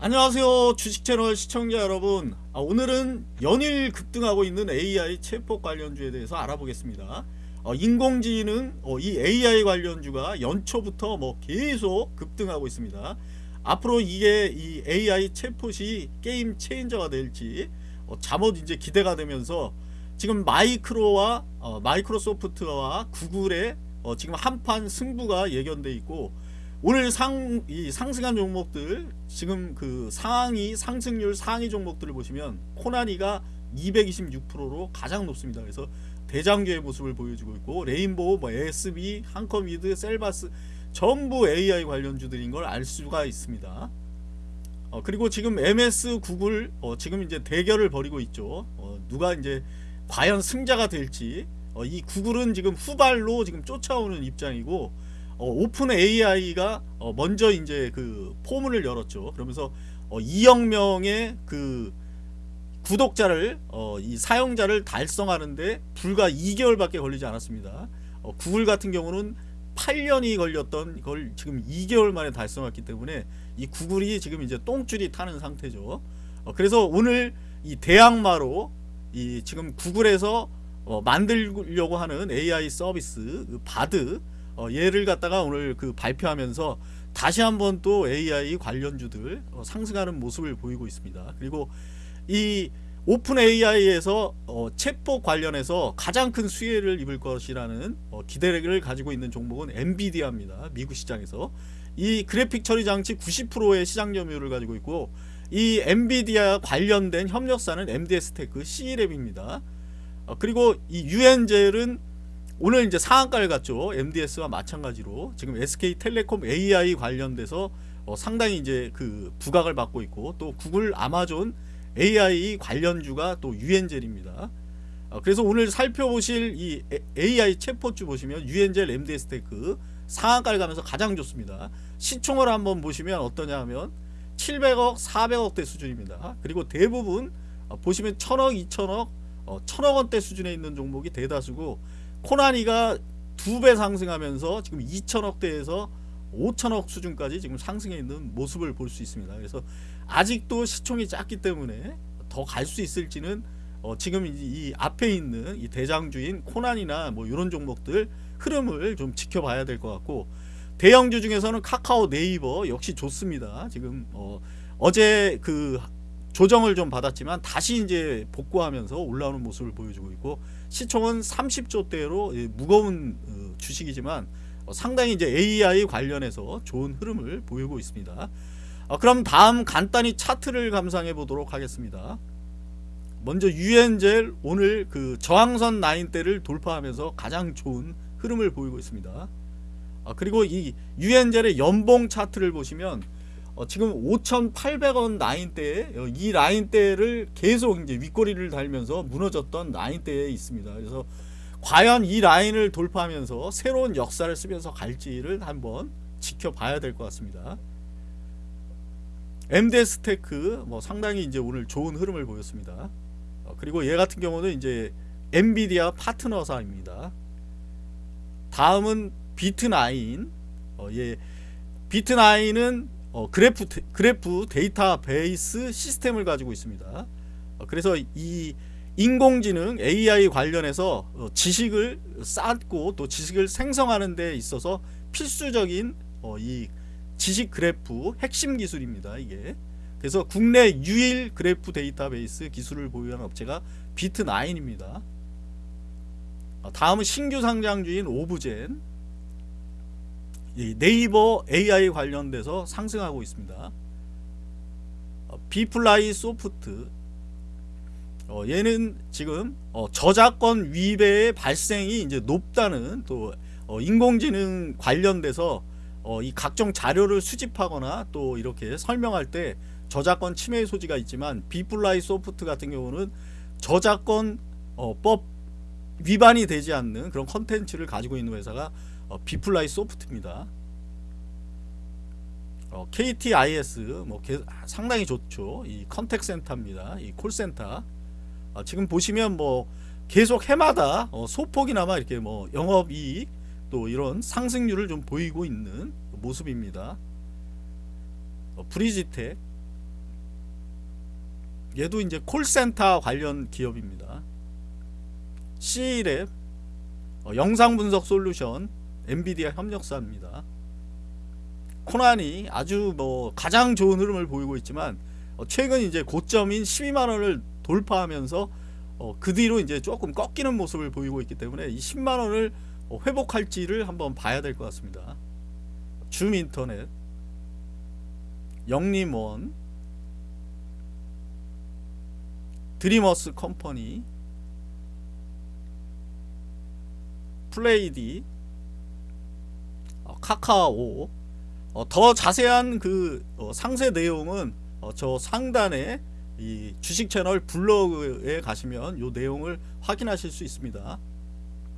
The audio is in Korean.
안녕하세요 주식채널 시청자 여러분. 아, 오늘은 연일 급등하고 있는 AI 챗봇 관련주에 대해서 알아보겠습니다. 어, 인공지능 어, 이 AI 관련주가 연초부터 뭐 계속 급등하고 있습니다. 앞으로 이게 이 AI 챗봇이 게임 체인저가 될지 어, 잠옷 이제 기대가 되면서 지금 마이크로와 어, 마이크로소프트와 구글의 어, 지금 한판 승부가 예견돼 있고 오늘 상, 이 상승한 종목들 지금 그 상위 상승률 상위 종목들을 보시면 코나니가 226%로 가장 높습니다. 그래서 대장교의 모습을 보여주고 있고 레인보우, 뭐 SB, 한컴위드, 셀바스 전부 AI 관련주들인 걸 알 수가 있습니다. 어, 그리고 지금 MS, 구글 어, 지금 이제 대결을 벌이고 있죠. 어, 누가 이제 과연 승자가 될지 어, 이 구글은 지금 후발로 지금 쫓아오는 입장이고 어, 오픈 AI가 어, 먼저 이제 그 포문을 열었죠. 그러면서 어, 2억 명의 그 구독자를 어, 이 사용자를 달성하는데 불과 2개월밖에 걸리지 않았습니다. 어, 구글 같은 경우는 8년이 걸렸던 걸 지금 2개월 만에 달성했기 때문에 이 구글이 지금 이제 똥줄이 타는 상태죠. 어, 그래서 오늘 이 대항마로 이 지금 구글에서 어, 만들려고 하는 AI 서비스 그 바드 어, 얘를 갖다가 오늘 그 발표하면서 다시 한번 또 AI 관련주들 어, 상승하는 모습을 보이고 있습니다. 그리고 이 오픈 AI에서 어, 챗봇 관련해서 가장 큰 수혜를 입을 것이라는 어, 기대를 가지고 있는 종목은 엔비디아입니다. 미국 시장에서 이 그래픽 처리 장치 90%의 시장 점유율을 가지고 있고 이 엔비디아 관련된 협력사는 MDS테크 C랩입니다. 어, 그리고 이 유엔젤은 오늘 이제 상한가를 갔죠. MDS와 마찬가지로 지금 SK텔레콤 AI 관련돼서 어, 상당히 이제 그 부각을 받고 있고 또 구글, 아마존 AI 관련주가 또 유엔젤입니다. 어, 그래서 오늘 살펴보실 이 AI 챗봇주 보시면 유엔젤 MDS테크 상한가를 가면서 가장 좋습니다. 시총을 한번 보시면 어떠냐 하면 700억, 400억대 수준입니다. 그리고 대부분 어, 보시면 1000억, 2000억, 어, 1000억 원대 수준에 있는 종목이 대다수고 코나니가 두 배 상승하면서 지금 2천억대에서 5천억 수준까지 지금 상승해 있는 모습을 볼 수 있습니다. 그래서 아직도 시총이 작기 때문에 더 갈 수 있을지는 어 지금 이 앞에 있는 이 대장주인 코난이나 뭐 이런 종목들 흐름을 좀 지켜봐야 될 것 같고 대형주 중에서는 카카오 네이버 역시 좋습니다. 지금 어 어제 그 조정을 좀 받았지만 다시 이제 복구하면서 올라오는 모습을 보여주고 있고 시총은 30조대로 무거운 어, 주식이지만 어, 상당히 이제 AI 관련해서 좋은 흐름을 보이고 있습니다. 어, 그럼 다음 간단히 차트를 감상해 보도록 하겠습니다. 먼저 유엔젤 오늘 그 저항선 라인대를 돌파하면서 가장 좋은 흐름을 보이고 있습니다. 그리고 이 유엔젤의 연봉 차트를 보시면 어, 지금 5,800원 라인대에 어, 이 라인대를 계속 이제 윗꼬리를 달면서 무너졌던 라인대에 있습니다. 그래서 과연 이 라인을 돌파하면서 새로운 역사를 쓰면서 갈지를 한번 지켜봐야 될 것 같습니다. MDS 테크 뭐 상당히 이제 오늘 좋은 흐름을 보였습니다. 어, 그리고 얘 같은 경우는 이제 엔비디아 파트너사입니다. 다음은 비트나인. 어, 얘 비트나인은 어, 그래프 그래프 데이터베이스 시스템을 가지고 있습니다. 어, 그래서 이 인공지능 AI 관련해서 어, 지식을 쌓고 또 지식을 생성하는 데 있어서 필수적인 어, 이 지식 그래프 핵심 기술입니다. 이게 그래서 국내 유일 그래프 데이터베이스 기술을 보유한 업체가 비트9입니다. 어, 다음은 신규 상장주인 오브젠 네이버 AI 관련돼서 상승하고 있습니다. 어, 비플라이 소프트 어, 얘는 지금 어, 저작권 위배의 발생이 이제 높다는 또 어, 인공지능 관련돼서 어, 이 각종 자료를 수집하거나 또 이렇게 설명할 때 저작권 침해 소지가 있지만 비플라이 소프트 같은 경우는 저작권 어, 법 위반이 되지 않는 그런 컨텐츠를 가지고 있는 회사가 어, 비플라이 소프트입니다. 어, KTIS 뭐 개, 상당히 좋죠. 이 contact 센터입니다. 이 콜센터. 어, 지금 보시면 뭐 계속 해마다 어, 소폭이나마 이렇게 뭐 영업 이익 또 이런 상승률을 좀 보이고 있는 모습입니다. 어, 브리지텍 얘도 이제 콜센터 관련 기업입니다. C랩 어, 영상 분석 솔루션 엔비디아 협력사입니다. 코난이 아주 뭐 가장 좋은 흐름을 보이고 있지만 어, 최근 이제 고점인 12만 원을 돌파하면서 어, 그 뒤로 이제 조금 꺾이는 모습을 보이고 있기 때문에 이 10만 원을 어, 회복할지를 한번 봐야 될 것 같습니다. 줌 인터넷, 영림원, 드리머스 컴퍼니, 플레이디, 어, 카카오. 어, 더 자세한 그 어, 상세 내용은 어, 저 상단에 이 주식 채널 블로그에 가시면 요 내용을 확인하실 수 있습니다.